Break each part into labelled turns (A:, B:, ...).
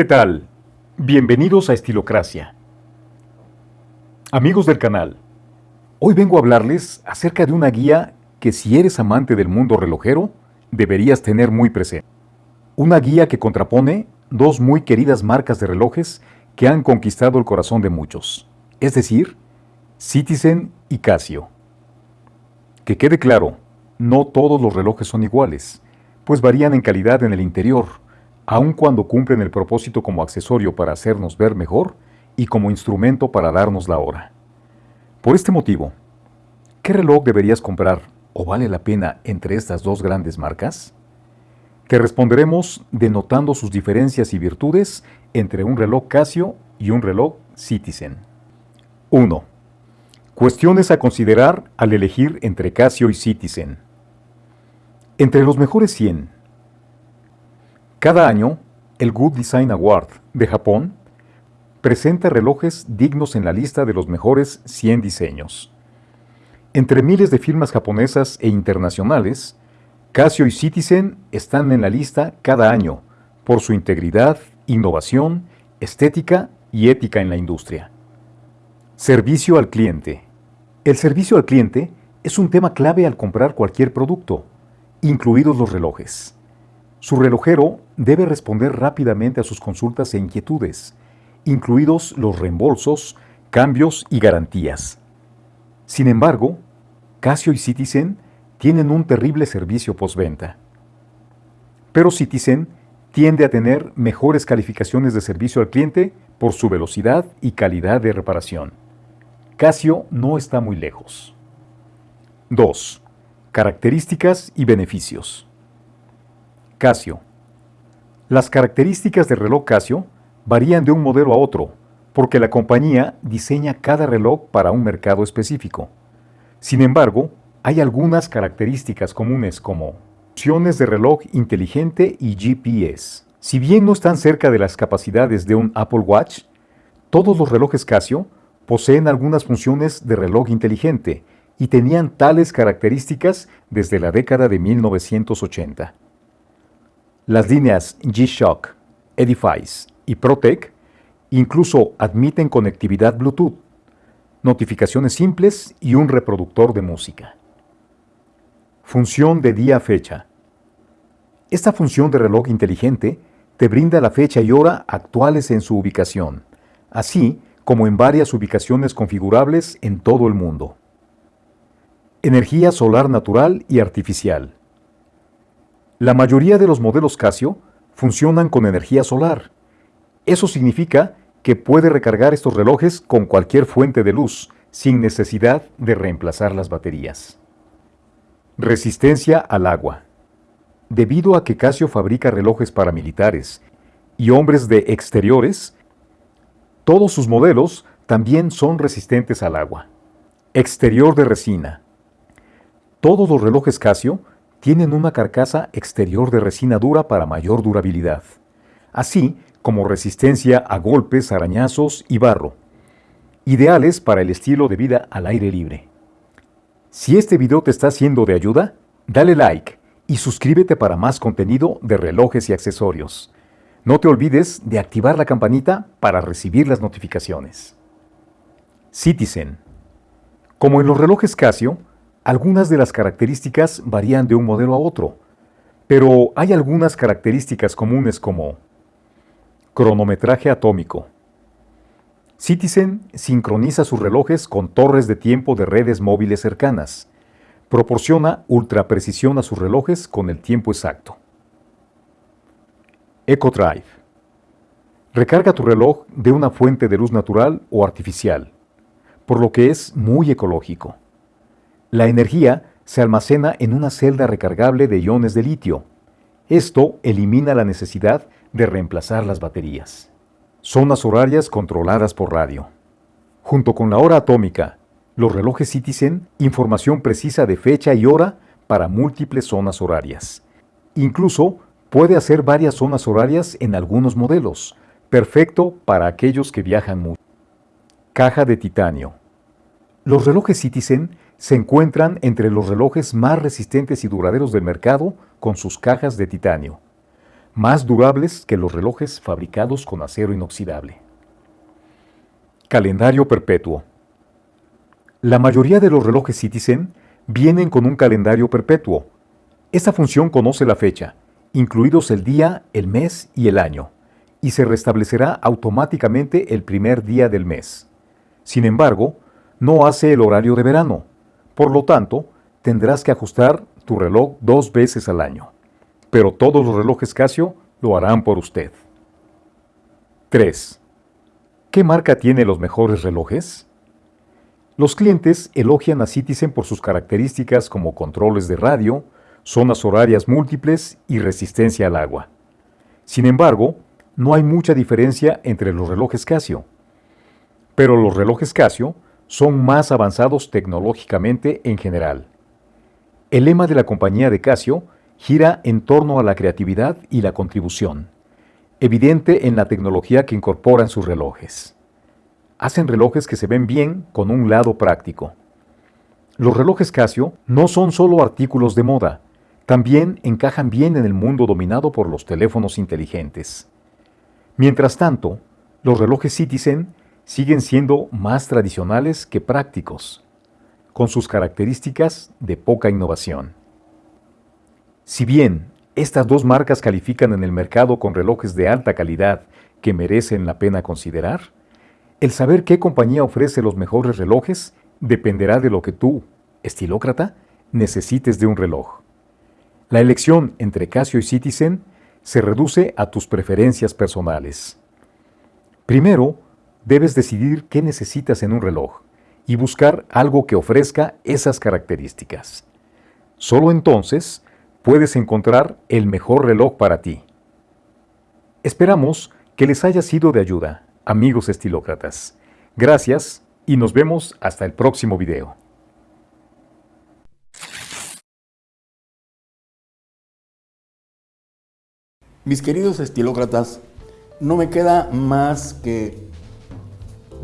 A: ¿Qué tal? Bienvenidos a Estilocracia. Amigos del canal, hoy vengo a hablarles acerca de una guía que si eres amante del mundo relojero, deberías tener muy presente. Una guía que contrapone dos muy queridas marcas de relojes que han conquistado el corazón de muchos, es decir, Citizen y Casio. Que quede claro, no todos los relojes son iguales, pues varían en calidad en el interior, aun cuando cumplen el propósito como accesorio para hacernos ver mejor y como instrumento para darnos la hora. Por este motivo, ¿qué reloj deberías comprar o vale la pena entre estas dos grandes marcas? Te responderemos denotando sus diferencias y virtudes entre un reloj Casio y un reloj Citizen. 1. Cuestiones a considerar al elegir entre Casio y Citizen. Entre los mejores 100, cada año, el Good Design Award de Japón presenta relojes dignos en la lista de los mejores 100 diseños. Entre miles de firmas japonesas e internacionales, Casio y Citizen están en la lista cada año por su integridad, innovación, estética y ética en la industria. Servicio al cliente. El servicio al cliente es un tema clave al comprar cualquier producto, incluidos los relojes. Su relojero debe responder rápidamente a sus consultas e inquietudes, incluidos los reembolsos, cambios y garantías. Sin embargo, Casio y Citizen tienen un terrible servicio postventa. Pero Citizen tiende a tener mejores calificaciones de servicio al cliente por su velocidad y calidad de reparación. Casio no está muy lejos. 2. Características y beneficios. Casio. Las características del reloj Casio varían de un modelo a otro, porque la compañía diseña cada reloj para un mercado específico. Sin embargo, hay algunas características comunes como opciones de reloj inteligente y GPS. Si bien no están cerca de las capacidades de un Apple Watch, todos los relojes Casio poseen algunas funciones de reloj inteligente y tenían tales características desde la década de 1980. Las líneas G-Shock, Edifice y Protec incluso admiten conectividad Bluetooth, notificaciones simples y un reproductor de música. Función de día-fecha. Esta función de reloj inteligente te brinda la fecha y hora actuales en su ubicación, así como en varias ubicaciones configurables en todo el mundo. Energía solar natural y artificial. La mayoría de los modelos Casio funcionan con energía solar. Eso significa que puede recargar estos relojes con cualquier fuente de luz, sin necesidad de reemplazar las baterías. Resistencia al agua. Debido a que Casio fabrica relojes para militares y hombres de exteriores, todos sus modelos también son resistentes al agua. Exterior de resina. Todos los relojes Casio tienen una carcasa exterior de resina dura para mayor durabilidad, así como resistencia a golpes, arañazos y barro, ideales para el estilo de vida al aire libre. Si este video te está siendo de ayuda, dale like y suscríbete para más contenido de relojes y accesorios. No te olvides de activar la campanita para recibir las notificaciones. Citizen. Como en los relojes Casio, algunas de las características varían de un modelo a otro, pero hay algunas características comunes como cronometraje atómico. Citizen sincroniza sus relojes con torres de tiempo de redes móviles cercanas. Proporciona ultraprecisión a sus relojes con el tiempo exacto. EcoDrive. Recarga tu reloj de una fuente de luz natural o artificial, por lo que es muy ecológico. La energía se almacena en una celda recargable de iones de litio. Esto elimina la necesidad de reemplazar las baterías. Zonas horarias controladas por radio. Junto con la hora atómica, los relojes Citizen, información precisa de fecha y hora para múltiples zonas horarias. Incluso puede hacer varias zonas horarias en algunos modelos, perfecto para aquellos que viajan mucho. Caja de titanio. Los relojes Citizen se encuentran entre los relojes más resistentes y duraderos del mercado con sus cajas de titanio. más durables que los relojes fabricados con acero inoxidable. Calendario perpetuo. La mayoría de los relojes Citizen vienen con un calendario perpetuo. Esta función conoce la fecha, incluidos el día, el mes y el año, y se restablecerá automáticamente el primer día del mes. Sin embargo, no hace el horario de verano. Por lo tanto, tendrás que ajustar tu reloj dos veces al año. Pero todos los relojes Casio lo harán por usted. 3. ¿Qué marca tiene los mejores relojes? Los clientes elogian a Citizen por sus características como controles de radio, zonas horarias múltiples y resistencia al agua. Sin embargo, no hay mucha diferencia entre los relojes Casio. Pero los relojes Casio son más avanzados tecnológicamente en general. El lema de la compañía de Casio gira en torno a la creatividad y la contribución, evidente en la tecnología que incorporan sus relojes. Hacen relojes que se ven bien con un lado práctico. Los relojes Casio no son solo artículos de moda, también encajan bien en el mundo dominado por los teléfonos inteligentes. Mientras tanto, los relojes Citizen siguen siendo más tradicionales que prácticos, con sus características de poca innovación. Si bien estas dos marcas califican en el mercado con relojes de alta calidad que merecen la pena considerar, el saber qué compañía ofrece los mejores relojes dependerá de lo que tú, estilócrata, necesites de un reloj. La elección entre Casio y Citizen se reduce a tus preferencias personales. Primero, debes decidir qué necesitas en un reloj y buscar algo que ofrezca esas características. Solo entonces puedes encontrar el mejor reloj para ti. Esperamos que les haya sido de ayuda, amigos estilócratas. Gracias y nos vemos hasta el próximo video.
B: Mis queridos estilócratas, no me queda más que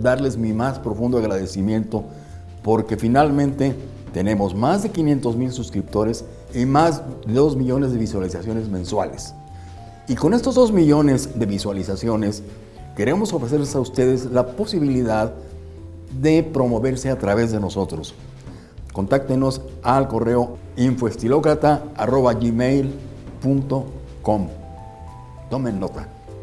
B: darles mi más profundo agradecimiento porque finalmente tenemos más de 500 mil suscriptores y más de 2 millones de visualizaciones mensuales. Y con estos 2 millones de visualizaciones queremos ofrecerles a ustedes la posibilidad de promoverse a través de nosotros. Contáctenos al correo infoestilocrata.gmail.com Tomen nota.